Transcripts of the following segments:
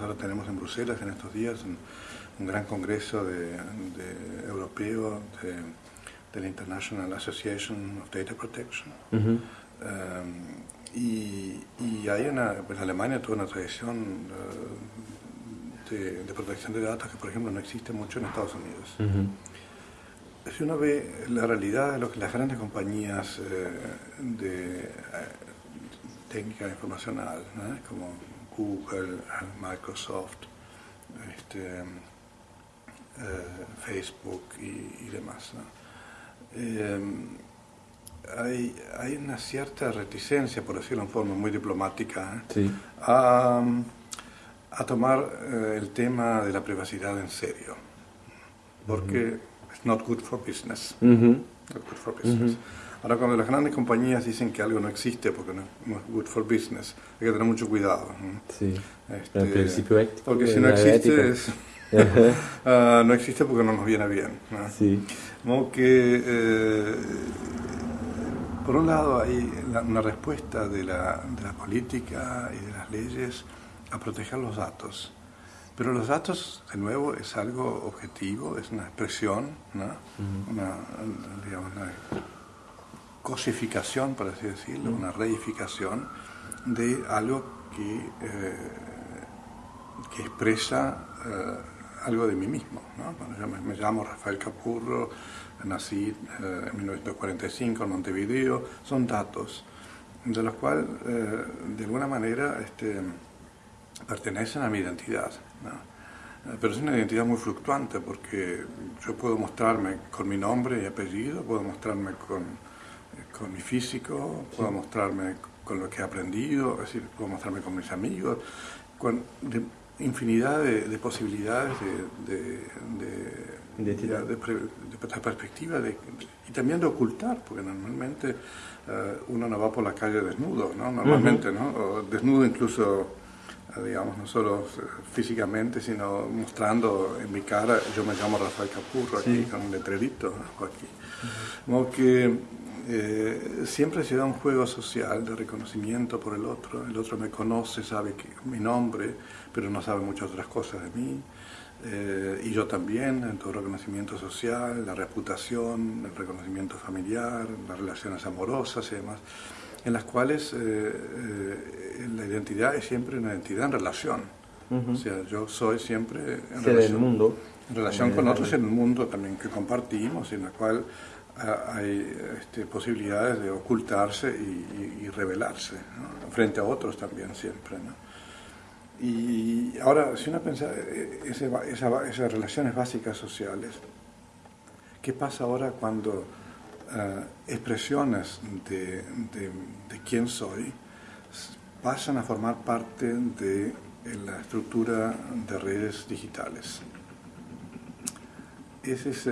Ahora tenemos en Bruselas en estos días un, un gran congreso de, de europeo de, de, la International Association of Data Protection. Uh -huh. um, y, y, hay una, pues Alemania tuvo una tradición uh, de, de, protección de datos que, por ejemplo, no existe mucho en Estados Unidos. Uh -huh. Si uno ve la realidad de lo que las grandes compañías eh, de eh, técnica informacional, ¿no? como Google, Microsoft, este, eh, Facebook y, y demás. ¿no? Eh, hay, hay, una cierta reticencia, por decirlo en forma muy diplomática, ¿eh? Sí. a, a, tomar eh, el tema de la privacidad en serio, porque uh -huh. it's not good for business. Good for business. Ahora, cuando las grandes compañías dicen que algo no existe porque no, no es good for business, hay que tener mucho cuidado. ¿no? Sí. Este, el principio ético. Porque si no existe, es, uh, no existe porque no nos viene bien. ¿no? Sí. Como que, eh, por un lado, hay la, una respuesta de la, de la política y de las leyes a proteger los datos. Pero los datos, de nuevo, es algo objetivo, es una expresión, ¿no? Uh -huh. una, digamos, una cosificación, por así decirlo, una reificación de algo que, eh, que expresa eh, algo de mí mismo. ¿no? Bueno, yo me, me, llamo Rafael Capurro, nací eh, en 1945 en Montevideo, son datos de los cuales de alguna manera este, pertenecen a mi identidad. ¿No? Pero es una identidad muy fluctuante porque yo puedo mostrarme con mi nombre y apellido, puedo mostrarme con con mi físico, puedo mostrarme con lo que he aprendido, es decir, puedo mostrarme con mis amigos, con de, infinidad de, de posibilidades de, de, de perspectiva y también de ocultar, porque normalmente uh, uno no va por la calle desnudo, ¿no? Normalmente, uh -huh. ¿no? O desnudo incluso, digamos, no solo físicamente, sino mostrando en mi cara, yo me llamo Rafael Capurro, aquí sí. con un letrerito aquí. Como que eh, siempre se da un juego social de reconocimiento por el otro. El otro me conoce, sabe que, mi nombre, pero no sabe muchas otras cosas de mí. Eh, y yo también, en todo reconocimiento social, la reputación, el reconocimiento familiar, las relaciones amorosas y demás, en las cuales eh, la identidad es siempre una identidad en relación. Uh -huh. O sea, yo soy siempre en relación, del mundo. en relación con otros en el mundo también que compartimos, en la cual hay este, posibilidades de ocultarse y, y, y revelarse ¿no? frente a otros también siempre. ¿no? Y ahora, si uno piensa ese, esa, esas relaciones básicas sociales, ¿qué pasa ahora cuando uh, expresiones de, de, de, quién soy pasan a formar parte de la estructura de redes digitales? ese es eh,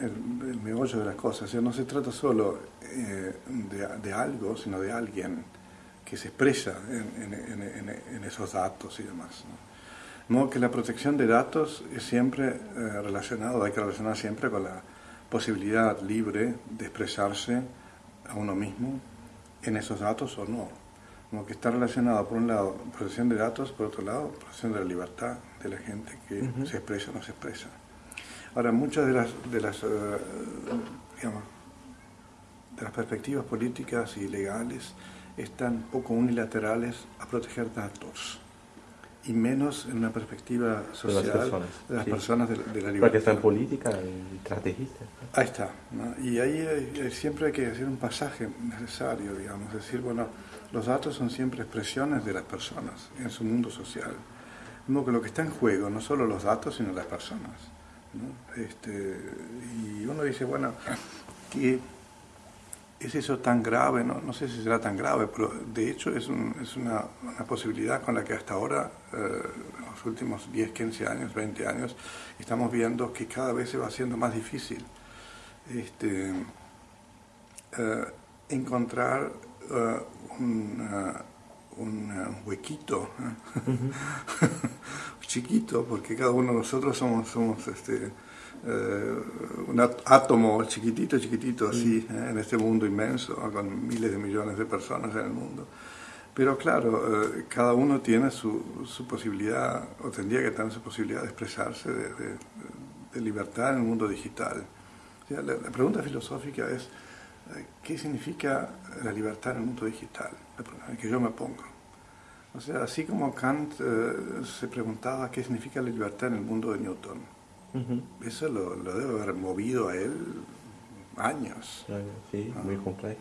el, el, meollo de las cosas. O sea, no se trata solo eh, de, de, algo, sino de alguien que se expresa en, en, en, en esos datos y demás. ¿no? ¿no? que la protección de datos es siempre eh, relacionado, hay que relacionar siempre con la posibilidad libre de expresarse a uno mismo en esos datos o no. Como que está relacionado, por un lado, protección de datos, por otro lado, protección de la libertad de la gente que uh -huh. se expresa o no se expresa. Ahora, muchas de las, de las, uh, digamos, de las perspectivas políticas y legales están poco unilaterales a proteger datos y menos en una perspectiva social de las personas, de, las sí. personas de, de, la libertad. Porque está en política y estrategista. Ahí está. ¿no? Y ahí hay, hay, siempre hay que hacer un pasaje necesario, digamos, es decir, bueno, los datos son siempre expresiones de las personas en su mundo social. Como que lo que está en juego no solo los datos, sino las personas. ¿no? Este, y uno dice, bueno, ¿qué es eso tan grave? No, no sé si será tan grave, pero de hecho es, un, es una, una, posibilidad con la que hasta ahora, eh, los últimos 10, 15 años, 20 años, estamos viendo que cada vez se va haciendo más difícil este, eh, encontrar uh, una, un huequito uh -huh. chiquito, porque cada uno de nosotros somos, somos este, uh, un átomo chiquitito, chiquitito así, eh, en este mundo inmenso, con miles de millones de personas en el mundo. Pero claro, eh, cada uno tiene su, su, posibilidad, o tendría que tener su posibilidad de expresarse, de, de, de libertad en el mundo digital. O sea, la, la, pregunta filosófica es, eh, ¿qué significa la libertad en el mundo digital? Que yo me pongo. O sea, así como Kant eh, se preguntaba qué significa la libertad en el mundo de Newton, uh -huh. eso lo, lo, debe haber movido a él años. Sí, muy compleja.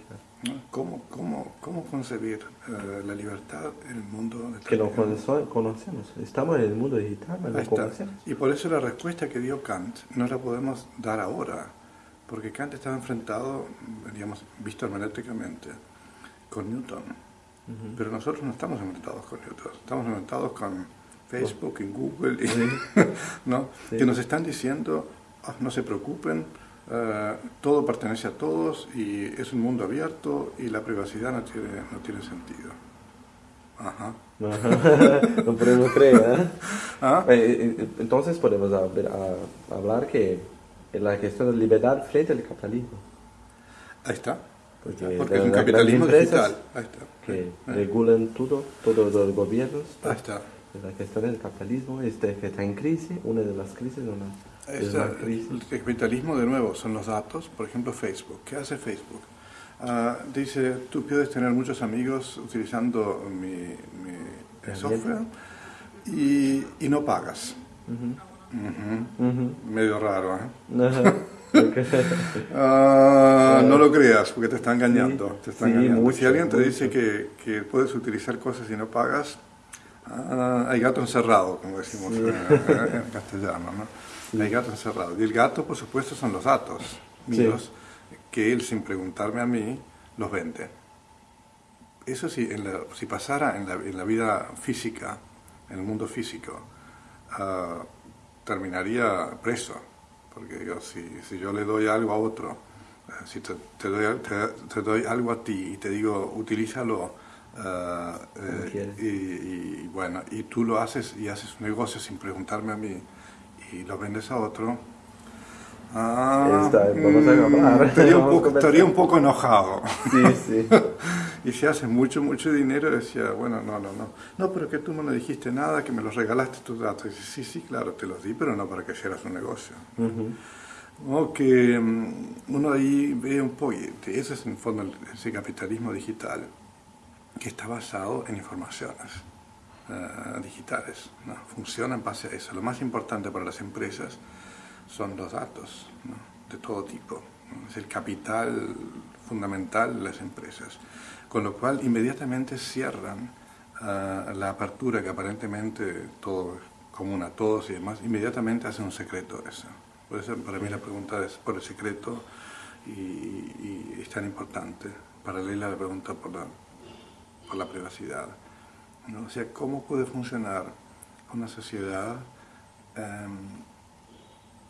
¿Cómo, cómo, cómo concebir uh, la libertad en el mundo de Que lo conocemos, estamos en el mundo digital, lo conocemos. Y por eso la respuesta que dio Kant no la podemos dar ahora, porque Kant estaba enfrentado, digamos, visto hermenéuticamente, con Newton. Uh -huh. Pero nosotros no estamos enfrentados con Newton, estamos enfrentados con Facebook, y Google, y, sí. ¿no? Sí. que nos están diciendo, oh, no se preocupen, Uh, todo pertenece a todos y es un mundo abierto y la privacidad no tiene, no tiene sentido. Ajá. no podemos creer. ¿eh? ¿Ah? Eh, entonces podemos hablar que la cuestión de libertad frente al capitalismo. Ahí está. Porque, Porque es un capitalismo digital. Ahí está. Que eh. regulan todo, todos los gobiernos. Ahí está. La cuestión del capitalismo este, que está en crisis, una de las crisis, una, Esa, el capitalismo, de nuevo, son los datos. Por ejemplo, Facebook. ¿Qué hace Facebook? Uh, dice, tú puedes tener muchos amigos utilizando mi, mi software y, y, no pagas. Uh -huh. Uh -huh. Medio raro, ¿eh? uh, no lo creas porque te está engañando. Sí, te está sí, engañando. Si alguien te dice que, que, puedes utilizar cosas y no pagas, uh, hay gato encerrado, como decimos sí. en, en, castellano. ¿no? Hay gato encerrado. Y el gato, por supuesto, son los datos míos que él, sin preguntarme a mí, los vende. Eso sí, en la, si pasara en la, en la, vida física, en el mundo físico, uh, terminaría preso. Porque yo, si, si, yo le doy algo a otro, uh, si te, te, doy, te, te, doy, algo a ti y te digo, utilízalo, uh, eh, y, y, bueno, y tú lo haces y haces un negocio sin preguntarme a mí y lo vendes a otro, Ah, Está, hablar. Estaría, un poco, estaría un poco enojado. Sí, sí. y si hace mucho, mucho dinero, decía, bueno, no, no, no. No, pero que tú no me dijiste nada, que me los regalaste tus datos. Y dice, sí, sí, claro, te los di, pero no para que hicieras un negocio. Uh -huh. O que um, uno ahí ve un poco, ese es en fondo ese capitalismo digital, que está basado en informaciones. Uh, digitales, ¿no? funciona en base a eso. Lo más importante para las empresas son los datos ¿no? de todo tipo. ¿no? Es el capital fundamental de las empresas. Con lo cual inmediatamente cierran uh, la apertura que aparentemente todo es común a todos y demás, inmediatamente hacen un secreto eso. Por eso para mí la pregunta es por el secreto y, y es tan importante, paralela a la pregunta por la, por la privacidad. ¿no? O sea, ¿cómo puede funcionar una sociedad um,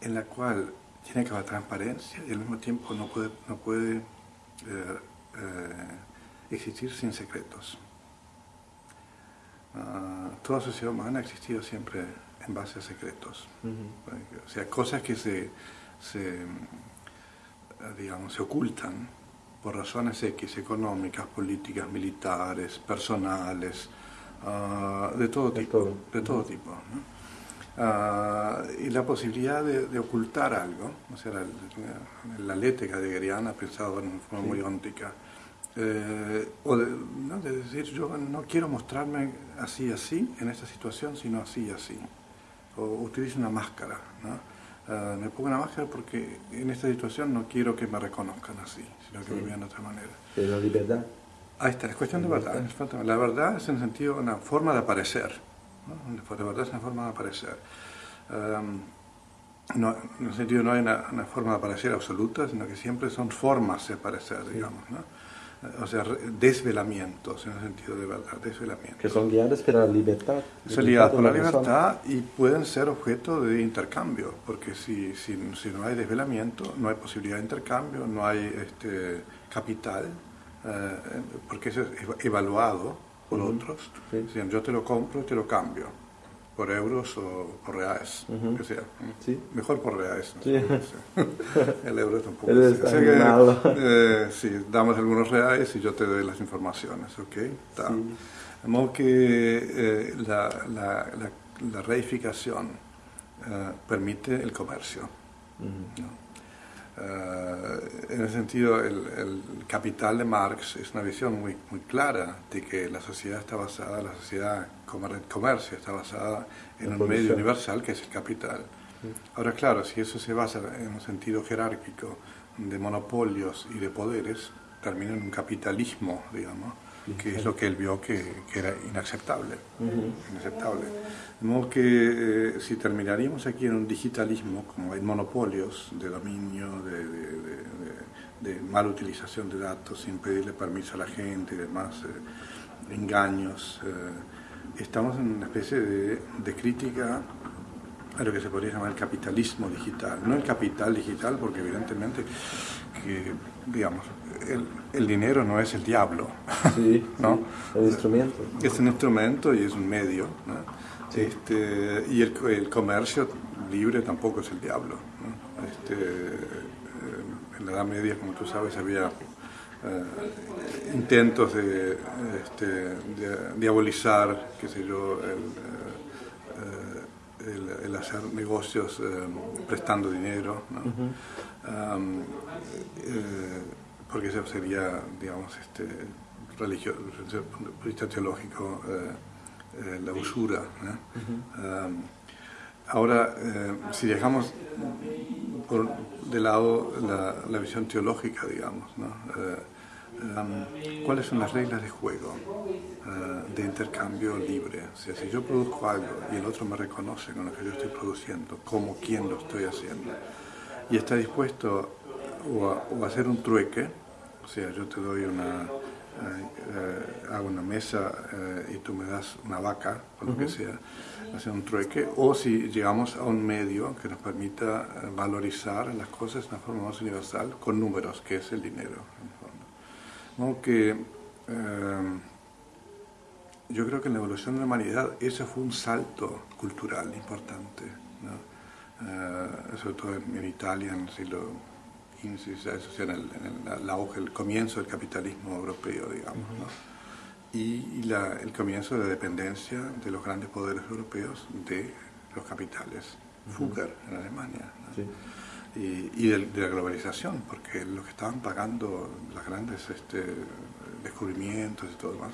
en la cual tiene que haber transparencia y al mismo tiempo no puede, no puede eh, eh, existir sin secretos. Uh, toda sociedad humana ha existido siempre en base a secretos. Uh -huh. O sea, cosas que se, se, digamos, se ocultan por razones X, económicas, políticas, militares, personales, uh, de todo de tipo. Todo. De todo tipo ¿no? Uh, y la posibilidad de, de, ocultar algo, o sea, la, la letra heideggeriana pensado en forma sí. muy óntica, eh, o de, ¿no? de, decir yo no quiero mostrarme así así en esta situación, sino así así, o utilizo una máscara, ¿no? Uh, me pongo una máscara porque en esta situación no quiero que me reconozcan así, sino que sí. me vean de otra manera. Es la libertad. Ahí está, es cuestión de verdad. La verdad es en el sentido una forma de aparecer. ¿no? De verdad es una forma de aparecer. Um, no, en el sentido no hay una, una, forma de aparecer absoluta, sino que siempre son formas de aparecer, digamos. ¿no? O sea, desvelamientos en el sentido de verdad, desvelamientos. Que son guiadas por la libertad. Son guiadas por la libertad y pueden ser objeto de intercambio, porque si, si, si, no hay desvelamiento, no hay posibilidad de intercambio, no hay este, capital, eh, porque eso es evaluado por uh -huh. otros. Sí. Dicen, yo te lo compro y te lo cambio. Por euros o por reales, que sea. ¿Sí? Mejor por reales. Sí. El euro tampoco. El Así que, eh, sí, damos algunos reales y yo te doy las informaciones, ¿ok? Está. De modo que eh, la, la, la, reificación eh, permite el comercio. Eh, en ese sentido, el, el, capital de Marx es una visión muy, muy clara de que la sociedad está basada, la sociedad como el comercio está basada en un medio universal que es el capital. Ahora, claro, si eso se basa en un sentido jerárquico de monopolios y de poderes, termina en un capitalismo, digamos, que es lo que él vio que, que era inaceptable. inaceptable. De modo que eh, si terminaríamos aquí en un digitalismo, como hay monopolios de dominio, de, de, de, mala utilización de datos, sin pedirle permiso a la gente y demás, eh, engaños, eh, estamos en una especie de, crítica a lo que se podría llamar el capitalismo digital. No el capital digital, porque evidentemente que, digamos, el, el, dinero no es el diablo. Sí, ¿no? el instrumento. Es un instrumento y es un medio. ¿no? Este, y el, el, comercio libre tampoco es el diablo. ¿no? Este, eh, en la Edad Media, como tú sabes, había eh, intentos de, este, de, diabolizar, qué sé yo, el, eh, el, el hacer negocios prestando dinero. ¿no? um, porque eso sería, digamos, este, religioso, desde el punto de vista teológico, eh, eh, la usura. Um, ahora, eh, si dejamos por de lado la, la visión teológica, digamos, ¿no? Um, ¿cuáles son las reglas de juego de intercambio libre? O sea, si yo produzco algo y el otro me reconoce con lo que yo estoy produciendo, como quien lo estoy haciendo, y está dispuesto o a, o hacer un trueque, o sea, yo te doy una, eh, hago una mesa eh, y tú me das una vaca, o lo que sea, hacer un trueque, o si llegamos a un medio que nos permita eh, valorizar las cosas de una forma más universal con números, que es el dinero, en fondo. que, yo creo que en la evolución de la humanidad ese fue un salto cultural importante, sobre todo en, en Italia en el siglo eso en el, en el, comienzo del capitalismo europeo, digamos, y, el comienzo de la dependencia de los grandes poderes europeos de los capitales, Fugger en Alemania, y, de, la globalización, porque lo que estaban pagando los grandes este, descubrimientos y todo demás,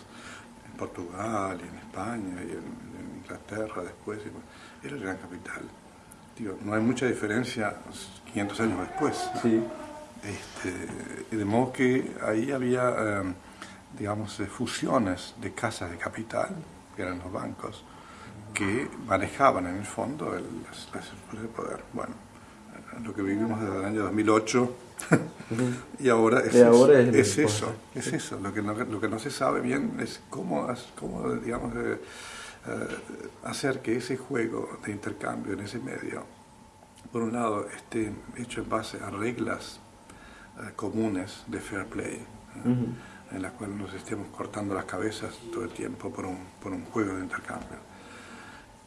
en Portugal y en España y en, Inglaterra después, era el gran capital. Digo, no hay mucha diferencia 500 años después. Sí. Este, de modo que ahí había, em, digamos, eh, fusiones de casas de capital, que eran los bancos, que manejaban en el fondo las, estructuras de poder. Bueno, lo que vivimos desde el año 2008 y ahora es, eso, es, eso, es eso. Lo que, no, lo que no se sabe bien es cómo, cómo digamos, eh, hacer que ese juego de intercambio en ese medio por un lado, esté hecho en base a reglas eh, comunes de fair play, ¿eh? en las cuales nos estemos cortando las cabezas todo el tiempo por un, por un juego de intercambio.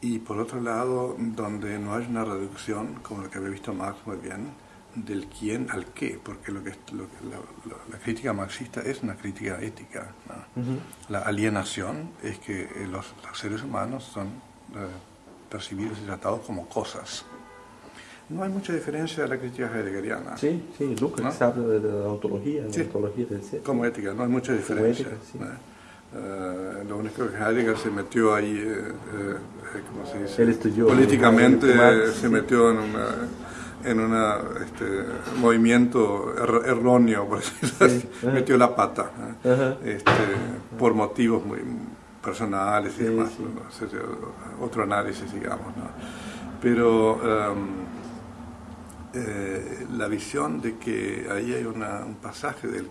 Y por otro lado, donde no hay una reducción, como lo que había visto Marx muy bien, del quién al qué, porque lo que, lo, la, crítica marxista es una crítica ética. La alienación es que los, seres humanos son eh, percibidos y tratados como cosas. No hay mucha diferencia de la crítica heideggeriana. Sí, sí, Lucas ¿no? habla de la ontología, la ontología del ser. Como ética, no hay mucha diferencia. Ética, sí. uh, lo único que Heidegger se metió ahí, eh, eh, ¿cómo se dice? Él estudió. Políticamente se metió en una en un este, movimiento er erróneo, por decirlo así, metió la pata, este, por motivos muy personales y demás, ¿no? otro análisis, digamos. ¿no? Pero um, eh, la visión de que ahí hay una, un pasaje del,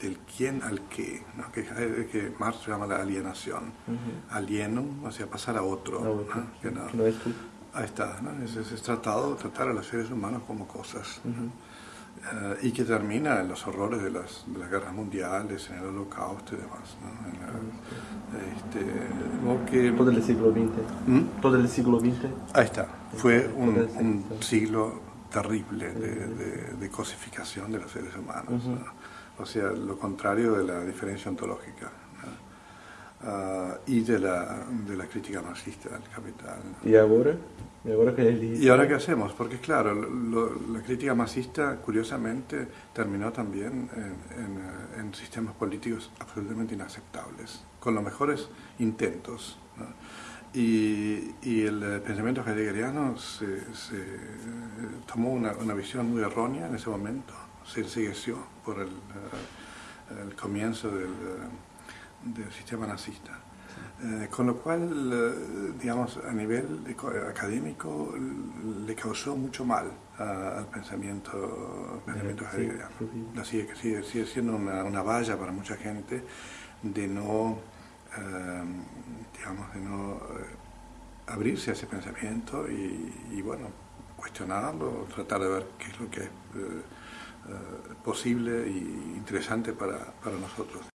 del quién al qué, ¿no? que, que Marx llama la alienación. Uh Alienum, o sea, pasar a otro. Que no, es tú. Ahí está, ¿no? es, es, tratado de tratar a los seres humanos como cosas. eh, y que termina en los horrores de las, de las guerras mundiales, en el holocausto y demás. este, Todo el siglo XX. ¿Mm? Todo el siglo XX. Ahí está. Fue un, un siglo terrible de, de, cosificación de los seres humanos. O sea, lo contrario de la diferencia ontológica. Uh, y de la, de la crítica marxista del capital. ¿Y ahora? ¿Y ahora qué, ¿Y ahora qué hacemos? Porque claro, la crítica marxista curiosamente terminó también en, en, sistemas políticos absolutamente inaceptables, con los mejores intentos. Y, y, el pensamiento heideggeriano se, se tomó una, una, visión muy errónea en ese momento, se ensegueció por el, el comienzo del del sistema nazista. Eh, con lo cual, eh, digamos, a nivel académico le causó mucho mal al pensamiento, pensamiento heideggeriano. sigue, sigue, siendo una, una, valla para mucha gente de no, eh, digamos, de no abrirse a ese pensamiento y, bueno, cuestionarlo, tratar de ver qué es lo que es posible e interesante para, para nosotros.